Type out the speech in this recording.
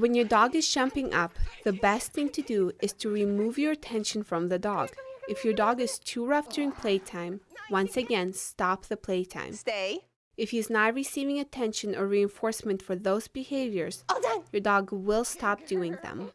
When your dog is jumping up, the best thing to do is to remove your attention from the dog. If your dog is too rough during playtime, once again, stop the playtime. Stay. If he's not receiving attention or reinforcement for those behaviors, your dog will stop doing them.